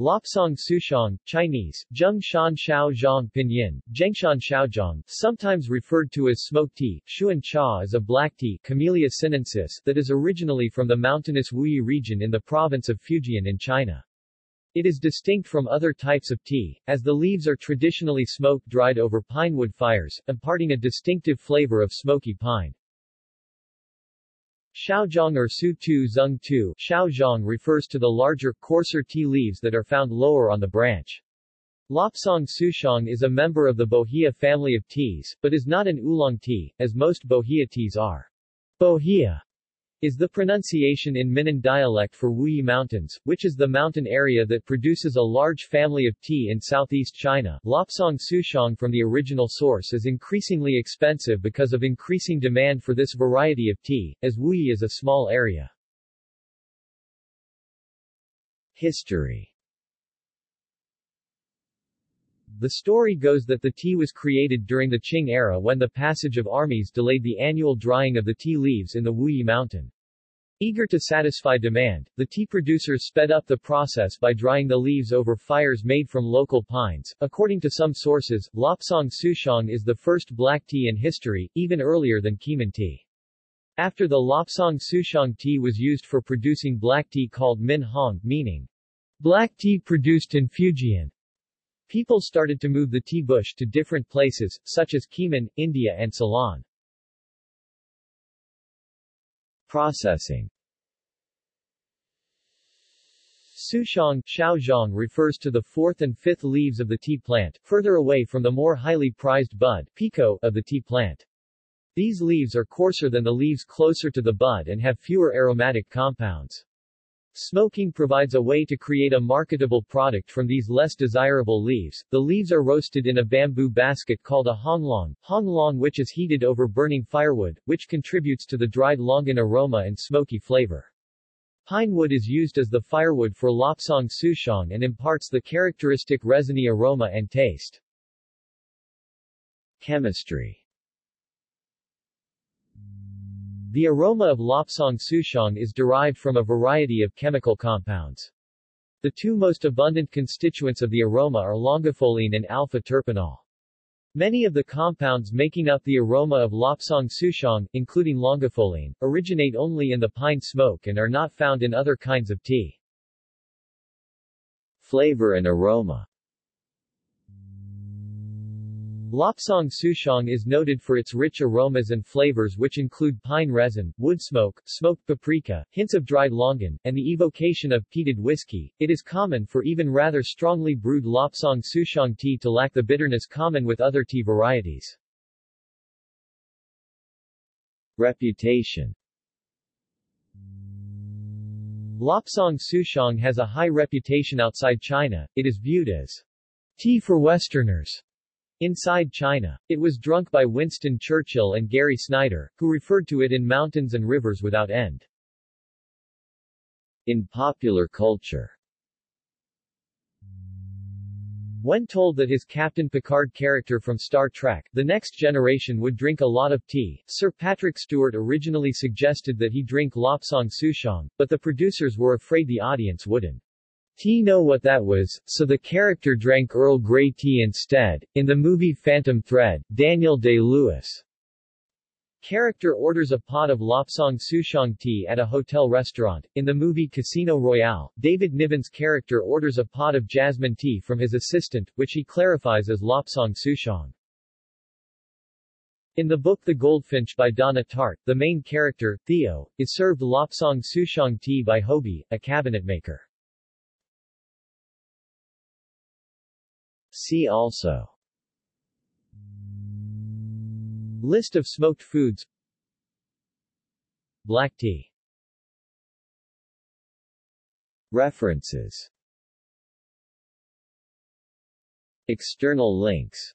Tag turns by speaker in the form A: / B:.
A: Lapsang Souchong, Chinese, Zheng Shan Xiao Zhang Pinyin, Zhengshan Xiaozhong, sometimes referred to as smoked tea, Xuan Cha is a black tea Camellia sinensis that is originally from the mountainous Wuyi region in the province of Fujian in China. It is distinct from other types of tea, as the leaves are traditionally smoke-dried over pinewood fires, imparting a distinctive flavor of smoky pine. Xiaozhong or Su Tu Zung Tu Xiaozhong refers to the larger, coarser tea leaves that are found lower on the branch. Lapsang Souchong is a member of the Bohea family of teas, but is not an oolong tea, as most Bohea teas are. Bohea is the pronunciation in Minnan dialect for Wuyi Mountains, which is the mountain area that produces a large family of tea in southeast China. Lapsang Souchong from the original source is increasingly expensive because of increasing demand for this variety of tea, as Wuyi is a small area. History the story goes that the tea was created during the Qing era when the passage of armies delayed the annual drying of the tea leaves in the Wuyi mountain. Eager to satisfy demand, the tea producers sped up the process by drying the leaves over fires made from local pines. According to some sources, Lapsang Souchong is the first black tea in history, even earlier than Keemun tea. After the Lapsang Souchong tea was used for producing black tea called Min Hong, meaning black tea produced in Fujian, People started to move the tea bush to different places, such as Keemun, India and Ceylon. Processing Souchong Xiaozhong refers to the fourth and fifth leaves of the tea plant, further away from the more highly prized bud pekoe of the tea plant. These leaves are coarser than the leaves closer to the bud and have fewer aromatic compounds. Smoking provides a way to create a marketable product from these less desirable leaves. The leaves are roasted in a bamboo basket called a honglong, honglong which is heated over burning firewood, which contributes to the dried longan aroma and smoky flavor. Pine wood is used as the firewood for lapsang souchong and imparts the characteristic resiny aroma and taste. Chemistry The aroma of Lapsang Souchong is derived from a variety of chemical compounds. The two most abundant constituents of the aroma are longifolene and alpha-terpineol. Many of the compounds making up the aroma of Lapsang Souchong, including longifolene, originate only in the pine smoke and are not found in other kinds of tea. Flavor and aroma Lapsang Souchong is noted for its rich aromas and flavors which include pine resin, wood smoke, smoked paprika, hints of dried longan, and the evocation of peated whiskey. It is common for even rather strongly brewed Lapsang Souchong tea to lack the bitterness common with other tea varieties. Reputation Lapsang Souchong has a high reputation outside China, it is viewed as tea for Westerners Inside China. It was drunk by Winston Churchill and Gary Snyder, who referred to it in Mountains and Rivers Without End. In popular culture when told that his Captain Picard character from Star Trek, The Next Generation would drink a lot of tea, Sir Patrick Stewart originally suggested that he drink Lapsang Souchong, but the producers were afraid the audience wouldn't. Tea know what that was, so the character drank Earl Grey tea instead. In the movie Phantom Thread, Daniel Day-Lewis character orders a pot of Lapsang Souchong tea at a hotel restaurant. In the movie Casino Royale, David Niven's character orders a pot of jasmine tea from his assistant, which he clarifies as Lapsang Souchong. In the book The Goldfinch by Donna Tartt, the main character, Theo, is served Lapsang Souchong tea by Hobie, a cabinetmaker. See also. List of smoked foods. Black tea. References. External links